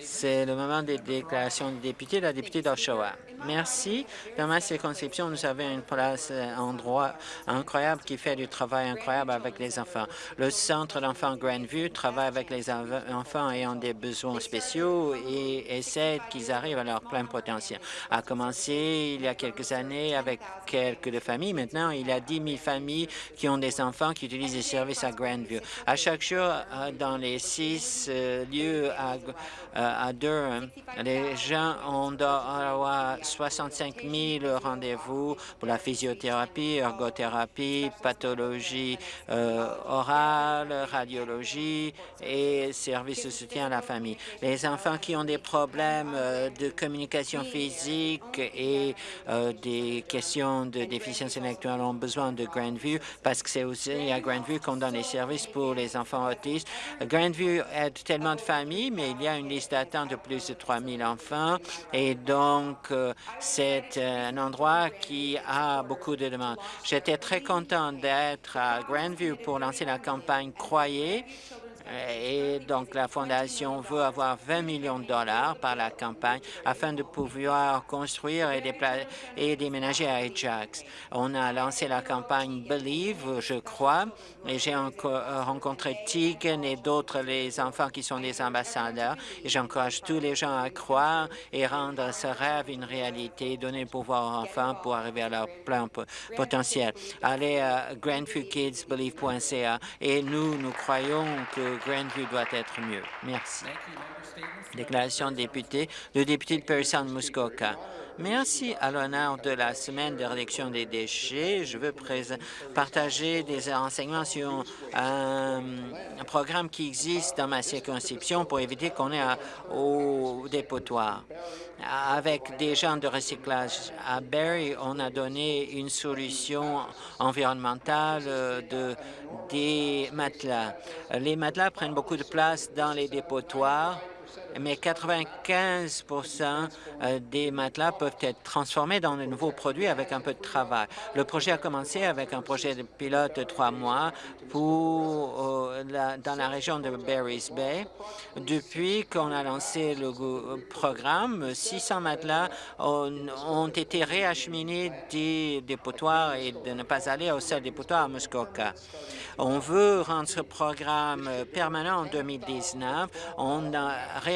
C'est le moment des déclarations des députés. La députée d'Oshawa. Merci. Dans ma circonscription, nous avons une place, un endroit incroyable qui fait du travail incroyable avec les enfants. Le Centre d'enfants Grandview travaille avec les enfants ayant des besoins spéciaux et essaie qu'ils arrivent à leur plein potentiel. A commencé il y a quelques années avec quelques familles. Maintenant, il y a 10 000 familles qui ont des enfants qui utilisent les services à Grandview. À chaque jour, euh, dans les six euh, lieux à, euh, à Durham, les gens ont 65 000 rendez-vous pour la physiothérapie, ergothérapie, pathologie orale, radiologie et services de soutien à la famille. Les enfants qui ont des problèmes de communication physique et des questions de déficience intellectuelle ont besoin de Grandview parce que c'est aussi à Grandview qu'on donne les services pour les enfants autistes. Grandview aide tellement de familles, mais il y a une liste d'attente de plus de 3 000 enfants et donc euh, c'est un endroit qui a beaucoup de demandes. J'étais très content d'être à Grandview pour lancer la campagne Croyez et donc, la Fondation veut avoir 20 millions de dollars par la campagne afin de pouvoir construire et, et déménager à Ajax. On a lancé la campagne Believe, je crois, et j'ai euh, rencontré Tegan et d'autres les enfants qui sont des ambassadeurs. Et j'encourage tous les gens à croire et rendre ce rêve une réalité, donner le pouvoir aux enfants pour arriver à leur plein potentiel. Allez à grandviewkidsbelieve.ca et nous, nous croyons que Grandview doit être mieux. Merci. Déclaration de député. Le député de Perry Muskoka. Merci à l'honneur de la semaine de réduction des déchets. Je veux partager des renseignements sur un, programme qui existe dans ma circonscription pour éviter qu'on ait au dépotoir. Avec des gens de recyclage à Barrie, on a donné une solution environnementale de, des matelas. Les matelas prennent beaucoup de place dans les dépotoirs se mais 95% euh, des matelas peuvent être transformés dans de nouveaux produits avec un peu de travail. Le projet a commencé avec un projet de pilote de trois mois pour, euh, dans la région de Barry's Bay. Depuis qu'on a lancé le programme, 600 matelas ont, été réacheminés des dépotoirs et de ne pas aller au seul dépotoir à Muskoka. On veut rendre ce programme permanent en 2019. On a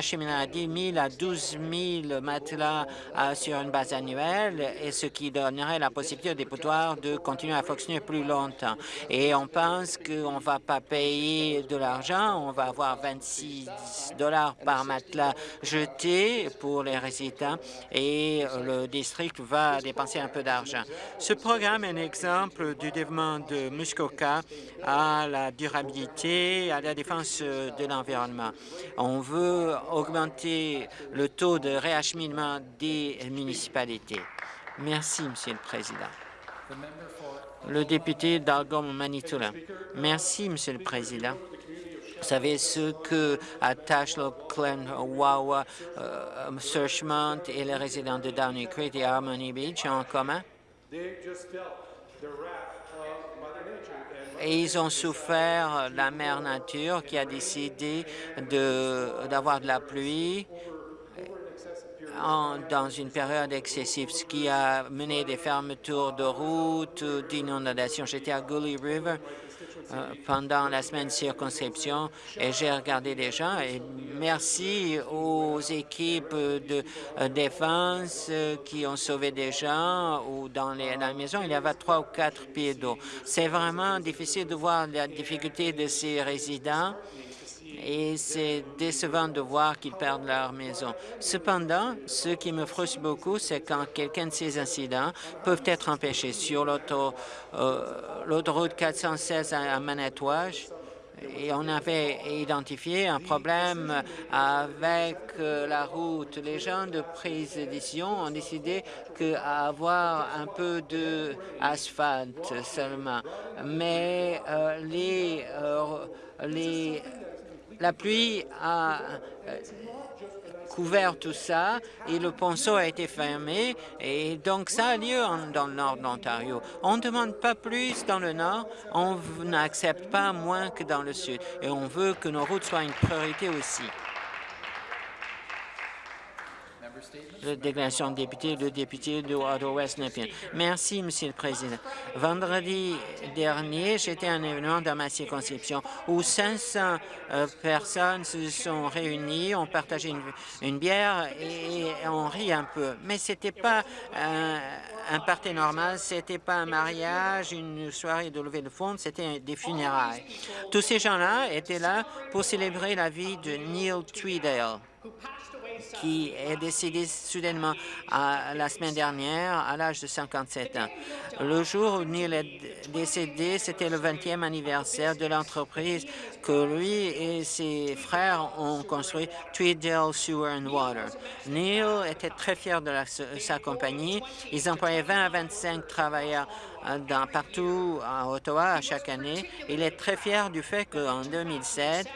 réacheminé 10 000 à 12 000 matelas euh, sur une base annuelle, et ce qui donnerait la possibilité aux dépotoirs de continuer à fonctionner plus longtemps. Et on pense qu'on ne va pas payer de l'argent, on va avoir 26 dollars par matelas jeté pour les résidents et le district va dépenser un peu d'argent. Ce programme est un exemple du développement de Muskoka à la durabilité, à la défense de l'environnement. On veut augmenter le taux de réacheminement des municipalités. Merci, Monsieur le Président. Le député d'Algom Manitoula. Merci, Monsieur le Président. Vous savez ce que Tashlo, Glen, Wawa, euh, Searchmont et les résidents de Downey Creek et Harmony Beach ont en commun? Et ils ont souffert la mère nature qui a décidé d'avoir de, la pluie dans une période excessive, ce qui a mené des fermetures de routes, d'inondations. J'étais à Gully River pendant la semaine circonscription et j'ai regardé les gens et merci aux équipes de euh, défense euh, qui ont sauvé des gens ou dans, les, dans la maison, il y avait trois ou quatre pieds d'eau. C'est vraiment difficile de voir la difficulté de ces résidents et c'est décevant de voir qu'ils perdent leur maison. Cependant, ce qui me frustre beaucoup, c'est quand quelqu'un de ces incidents peuvent être empêchés sur euh, l'autoroute 416 à Manitouage, et on avait identifié un problème avec euh, la route. Les gens de prise de décision ont décidé qu'avoir un peu d'asphalte seulement. Mais euh, les, les la pluie a euh, couvert tout ça et le ponceau a été fermé et donc ça a lieu dans le nord de l'Ontario. On ne demande pas plus dans le nord, on n'accepte pas moins que dans le sud et on veut que nos routes soient une priorité aussi. La déclaration de député, le député de Ottawa-West Nepean. Merci, Monsieur le Président. Vendredi dernier, j'étais à un événement dans ma circonscription où 500 euh, personnes se sont réunies, ont partagé une, bière et, on rit un peu. Mais c'était pas un, un party normal, c'était pas un mariage, une soirée de levée de fonds, c'était des funérailles. Tous ces gens-là étaient là pour célébrer la vie de Neil Tweedale qui est décédé soudainement la semaine dernière à l'âge de 57 ans. Le jour où Neil est décédé, c'était le 20e anniversaire de l'entreprise que lui et ses frères ont construit, Tweedale Sewer and Water. Neil était très fier de sa compagnie. Ils employaient 20 à 25 travailleurs euh, partout à Ottawa chaque année. Il est très fier du fait qu'en 2007,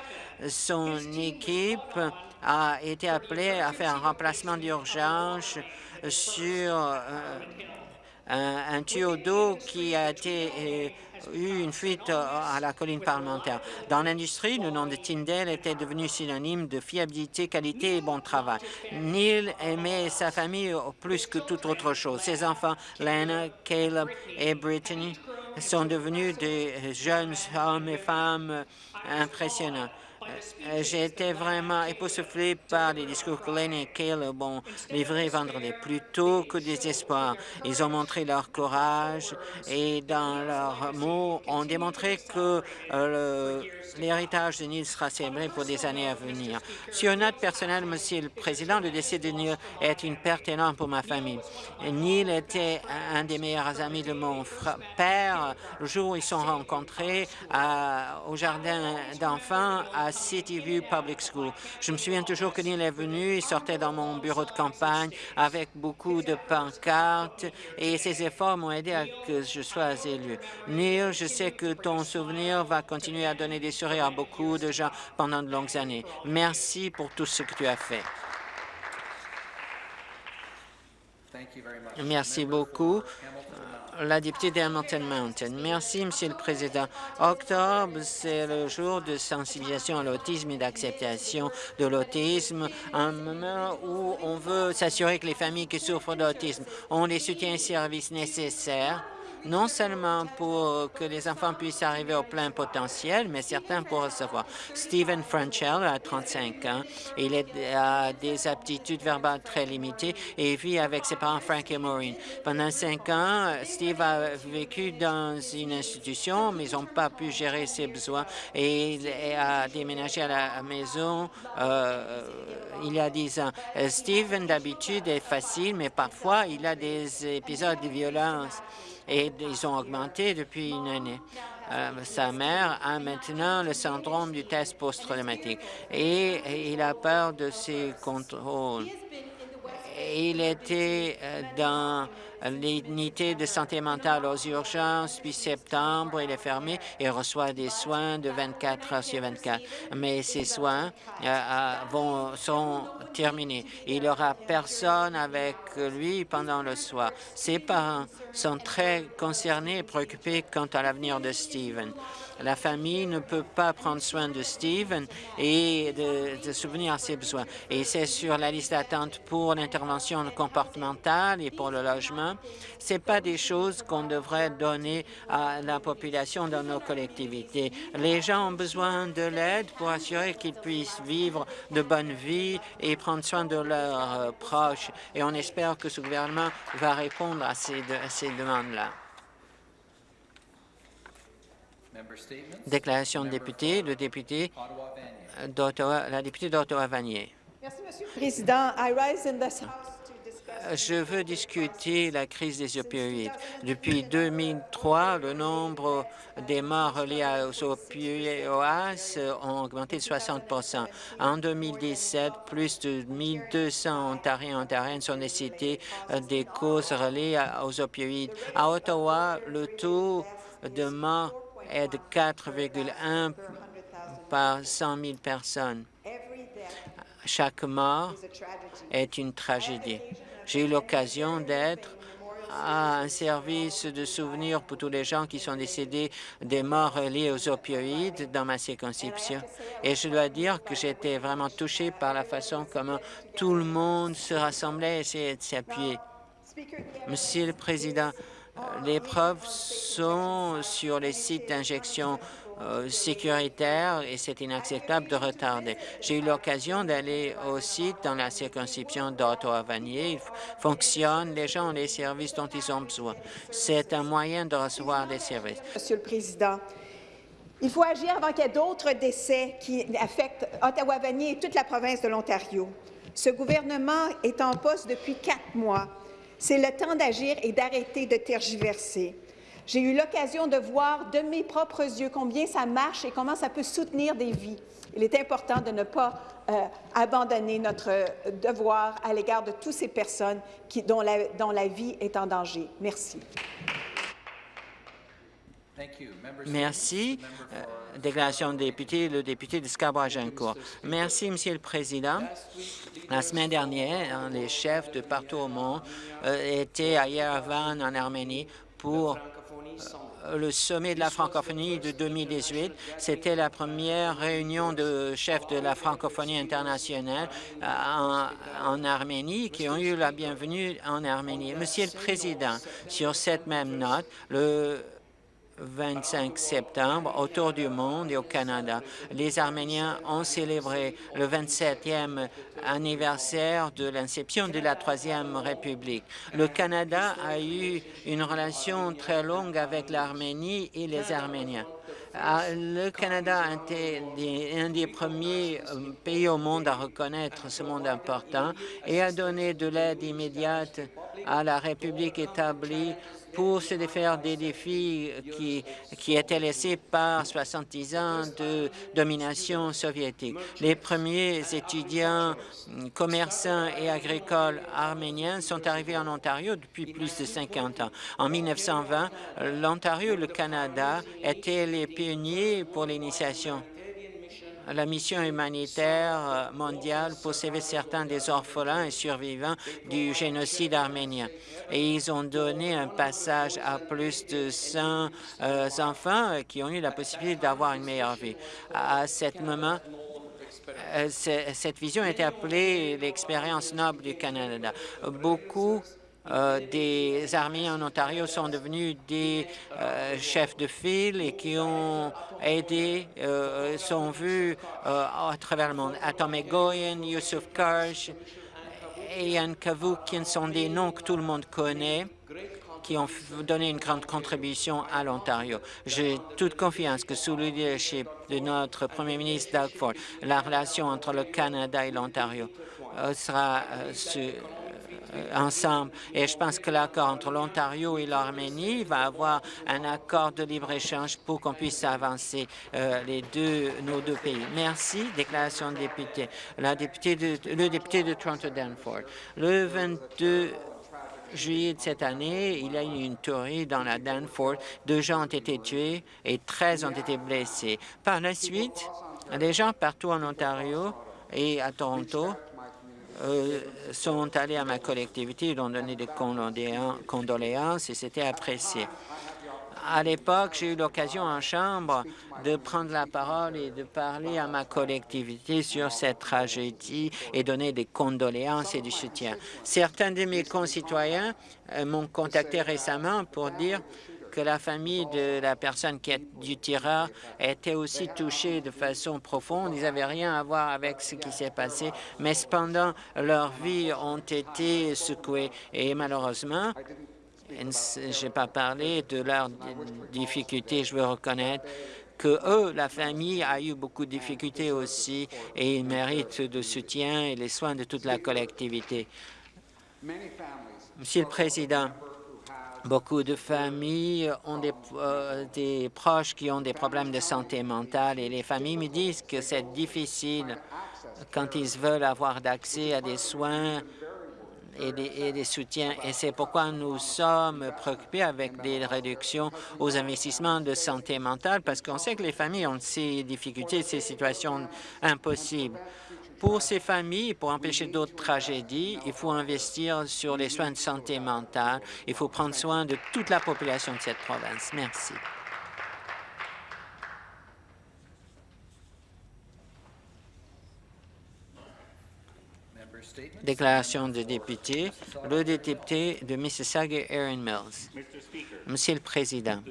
son équipe a été appelé à faire un remplacement d'urgence sur euh, un, tuyau d'eau qui a été euh, eu une fuite à la colline parlementaire. Dans l'industrie, le nom de Tyndale était devenu synonyme de fiabilité, qualité et bon travail. Neil aimait sa famille plus que toute autre chose. Ses enfants, Lena, Caleb et Brittany, sont devenus des jeunes hommes et femmes impressionnants. Euh, j'ai été vraiment époustouflé par les discours que Lane et Caleb ont livrés vendredi, plutôt que des espoirs. Ils ont montré leur courage et dans leurs mots ont démontré que euh, l'héritage de Neil sera célébré pour des années à venir. Sur une note personnelle, Monsieur le Président, le décès de Neil est une perte énorme pour ma famille. Neil était un des meilleurs amis de mon père. Le jour où ils sont rencontrés au jardin d'enfants à City View Public School. Je me souviens toujours que Neil est venu, il sortait dans mon bureau de campagne avec beaucoup de pancartes et ses efforts m'ont aidé à que je sois élu. Neil, je sais que ton souvenir va continuer à donner des sourires à beaucoup de gens pendant de longues années. Merci pour tout ce que tu as fait. Merci beaucoup la députée d'Hamilton Mountain. Merci, Monsieur le Président. Octobre, c'est le jour de sensibilisation à l'autisme et d'acceptation de l'autisme, un moment où on veut s'assurer que les familles qui souffrent d'autisme ont les soutiens et services nécessaires non seulement pour que les enfants puissent arriver au plein potentiel, mais certains pour recevoir. Stephen Franchell a 35 ans. Il a des aptitudes verbales très limitées et vit avec ses parents Frank et Maureen. Pendant cinq ans, Steve a vécu dans une institution, mais ils n'ont pas pu gérer ses besoins et il a déménagé à la maison euh, il y a dix ans. Stephen, d'habitude, est facile, mais parfois, il a des épisodes de violence et ils ont augmenté depuis une année. Euh, sa mère a maintenant le syndrome du test post-traumatique et il a peur de ses contrôles. Il était euh, dans l'unité de santé mentale aux urgences, puis septembre, il est fermé et reçoit des soins de 24 heures sur 24. Mais ces soins euh, vont, sont terminés. Il n'y aura personne avec lui pendant le soir. Ses parents sont très concernés et préoccupés quant à l'avenir de Steven. La famille ne peut pas prendre soin de Steven et de, de souvenir ses besoins. Et c'est sur la liste d'attente pour l'intervention comportementale et pour le logement. Ce pas des choses qu'on devrait donner à la population dans nos collectivités. Les gens ont besoin de l'aide pour assurer qu'ils puissent vivre de bonnes vies et prendre soin de leurs euh, proches. Et on espère que ce gouvernement va répondre à ces, à ces demandes-là. Déclaration de député, le député d'Ottawa, la députée d'Ottawa-Vanier. Merci, Monsieur le Président. I rise in this je veux discuter la crise des opioïdes. Depuis 2003, le nombre des morts reliés aux opioïdes ont augmenté de 60% En 2017, plus de 1200 Ontariens et Ontariennes sont décédés des causes reliées aux opioïdes. À Ottawa, le taux de mort est de 4,1 par 100 000 personnes. Chaque mort est une tragédie. J'ai eu l'occasion d'être à un service de souvenirs pour tous les gens qui sont décédés des morts liées aux opioïdes dans ma circonscription. Et je dois dire que j'étais vraiment touché par la façon comment tout le monde se rassemblait et essayait de s'appuyer. Monsieur le Président, les preuves sont sur les sites d'injection euh, sécuritaire et c'est inacceptable de retarder. J'ai eu l'occasion d'aller au site dans la circonscription d'Ottawa-Vanier. Il fonctionne, les gens ont les services dont ils ont besoin. C'est un moyen de recevoir des services. Monsieur le Président, il faut agir avant qu'il y ait d'autres décès qui affectent Ottawa-Vanier et toute la province de l'Ontario. Ce gouvernement est en poste depuis quatre mois. C'est le temps d'agir et d'arrêter de tergiverser. J'ai eu l'occasion de voir de mes propres yeux combien ça marche et comment ça peut soutenir des vies. Il est important de ne pas euh, abandonner notre devoir à l'égard de toutes ces personnes dont la vie est en danger. Merci. Merci. Euh, déclaration de député, le député de Scarborough-Agincourt. Merci, Monsieur le Président. La semaine dernière, les chefs de partout au monde étaient à Yerevan, en Arménie, pour euh, le sommet de la francophonie de 2018. C'était la première réunion de chefs de la francophonie internationale euh, en, en, Arménie qui ont eu la bienvenue en Arménie. Monsieur le Président, sur cette même note, le 25 septembre autour du monde et au Canada. Les Arméniens ont célébré le 27e anniversaire de l'inception de la Troisième République. Le Canada a eu une relation très longue avec l'Arménie et les Arméniens. Ah, le Canada a été un des premiers euh, pays au monde à reconnaître ce monde important et a donné de l'aide immédiate à la République établie pour se défaire des défis qui, qui étaient laissés par 70 ans de domination soviétique. Les premiers étudiants, commerçants et agricoles arméniens sont arrivés en Ontario depuis plus de 50 ans. En 1920, l'Ontario et le Canada étaient les pionniers pour l'initiation la mission humanitaire euh, mondiale pour sauver certains des orphelins et survivants du génocide arménien. Et ils ont donné un passage à plus de 100 euh, enfants euh, qui ont eu la possibilité d'avoir une meilleure vie. À ce moment, cette vision été appelée l'expérience noble du Canada. Beaucoup euh, des armées en Ontario sont devenus des euh, chefs de file et qui ont aidé, euh, sont vus à travers le monde. Atom Egoyan, Yusuf Karsh et Yann Kavoukin sont des noms que tout le monde connaît qui ont donné une grande contribution à l'Ontario. J'ai toute confiance que sous le leadership de notre premier ministre Doug Ford, la relation entre le Canada et l'Ontario sera ensemble. Et je pense que l'accord entre l'Ontario et l'Arménie va avoir un accord de libre-échange pour qu'on puisse avancer euh, les deux, nos deux pays. Merci. Déclaration de député. La députée de, le député de Toronto-Danforth. Le 22 juillet de cette année, il y a eu une tuerie dans la Danforth. Deux gens ont été tués et 13 ont été blessés. Par la suite, les gens partout en Ontario et à Toronto euh, sont allés à ma collectivité, ils ont donné des condoléances et c'était apprécié. À l'époque, j'ai eu l'occasion en Chambre de prendre la parole et de parler à ma collectivité sur cette tragédie et donner des condoléances et du soutien. Certains de mes concitoyens euh, m'ont contacté récemment pour dire que la famille de la personne qui est du tireur était aussi touchée de façon profonde. Ils n'avaient rien à voir avec ce qui s'est passé, mais cependant, leurs vies ont été secouées. Et malheureusement, je n'ai pas parlé de leurs difficultés, je veux reconnaître que eux, la famille, a eu beaucoup de difficultés aussi et ils méritent de soutien et les soins de toute la collectivité. Monsieur le Président, Beaucoup de familles ont des, euh, des, proches qui ont des problèmes de santé mentale et les familles me disent que c'est difficile quand ils veulent avoir d'accès à des soins et des soutiens. Et c'est pourquoi nous sommes préoccupés avec des réductions aux investissements de santé mentale parce qu'on sait que les familles ont ces difficultés, ces situations impossibles. Pour ces familles, pour empêcher d'autres tragédies, il faut investir sur les soins de santé mentale. Il faut prendre soin de toute la population de cette province. Merci. Déclaration de député, le député de Mississauga, Erin Mills. Monsieur le Président,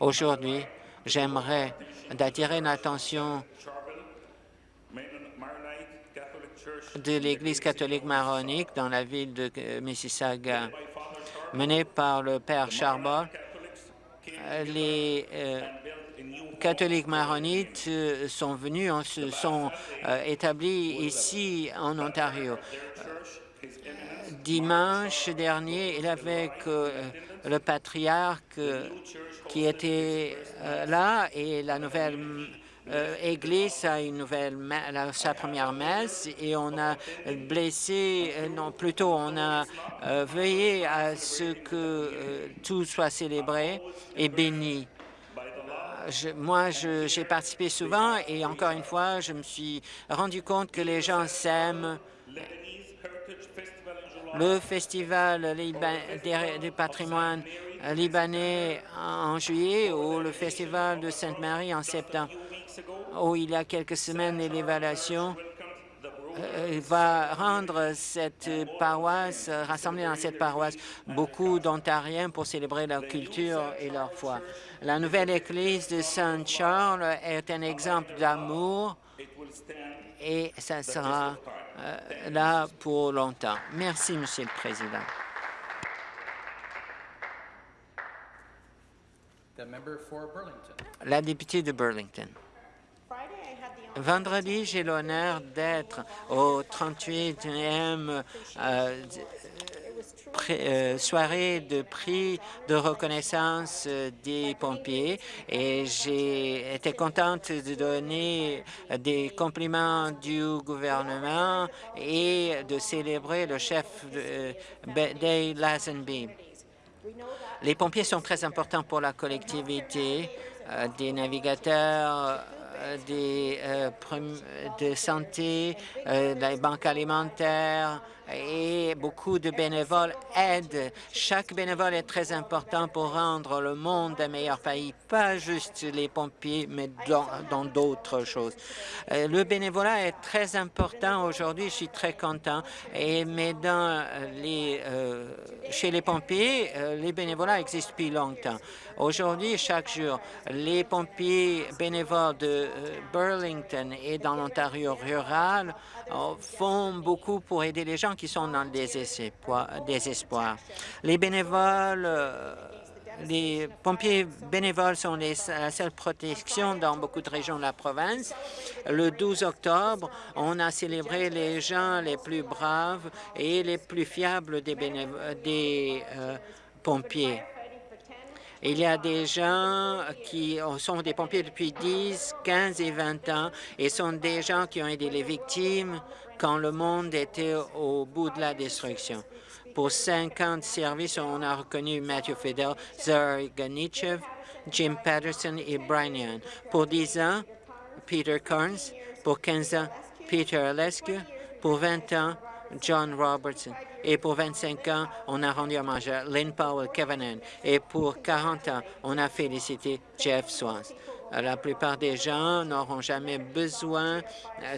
aujourd'hui, j'aimerais d'attirer l'attention de l'Église catholique maronique dans la ville de Mississauga, menée par le Père Charbot. Les euh, catholiques maronites euh, sont venus, se sont euh, établis ici en Ontario. Dimanche dernier, il avec le patriarche qui était là et la nouvelle Église a une nouvelle sa première messe et on a blessé, non plutôt on a veillé à ce que tout soit célébré et béni moi, j'ai participé souvent et encore une fois, je me suis rendu compte que les gens s'aiment. Le festival du patrimoine libanais en juillet ou le festival de Sainte-Marie en septembre, où il y a quelques semaines l'évaluation euh, va rendre cette paroisse, rassembler dans cette paroisse beaucoup d'Ontariens pour célébrer leur culture et leur foi. La nouvelle église de Saint-Charles est un exemple d'amour et ça sera euh, là pour longtemps. Merci, Monsieur le Président. La députée de Burlington. Vendredi, j'ai l'honneur d'être au 38e euh, euh, soirée de prix de reconnaissance euh, des pompiers et j'ai été contente de donner des compliments du gouvernement et de célébrer le chef Day Lazenby. Les pompiers sont très importants pour la collectivité, des navigateurs euh, des, euh, de santé, euh, les banques alimentaires, et beaucoup de bénévoles aident. Chaque bénévole est très important pour rendre le monde un meilleur pays, pas juste les pompiers, mais dans d'autres choses. Euh, le bénévolat est très important aujourd'hui, je suis très content, et, mais dans les, euh, chez les pompiers, euh, les bénévolats existent depuis longtemps. Aujourd'hui, chaque jour, les pompiers bénévoles de Burlington et dans l'Ontario rural font beaucoup pour aider les gens qui sont dans le désespoir. Les bénévoles, euh, les pompiers bénévoles sont la seule protection dans beaucoup de régions de la province. Le 12 octobre, on a célébré les gens les plus braves et les plus fiables des, des euh, pompiers. Il y a des gens qui sont des pompiers depuis 10, 15 et 20 ans et sont des gens qui ont aidé les victimes quand le monde était au bout de la destruction. Pour 50 services, on a reconnu Matthew Fidel, Zari Ganichev, Jim Patterson et Brian Young. Pour 10 ans, Peter Carnes. Pour 15 ans, Peter Alescu. Pour 20 ans, John Robertson. Et pour 25 ans, on a rendu hommage à Lynn Powell Kevanen. Et pour 40 ans, on a félicité Jeff Swans. La plupart des gens n'auront jamais besoin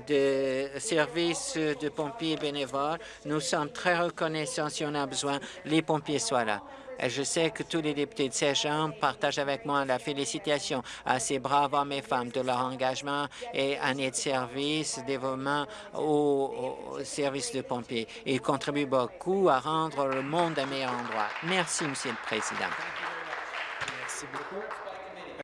de services de pompiers bénévoles. Nous sommes très reconnaissants si on a besoin, les pompiers soient là. Je sais que tous les députés de ces gens partagent avec moi la félicitation à ces braves hommes et femmes de leur engagement et années de service, développement au, au service de pompiers. Ils contribuent beaucoup à rendre le monde un meilleur endroit. Merci, Monsieur le Président. Merci beaucoup.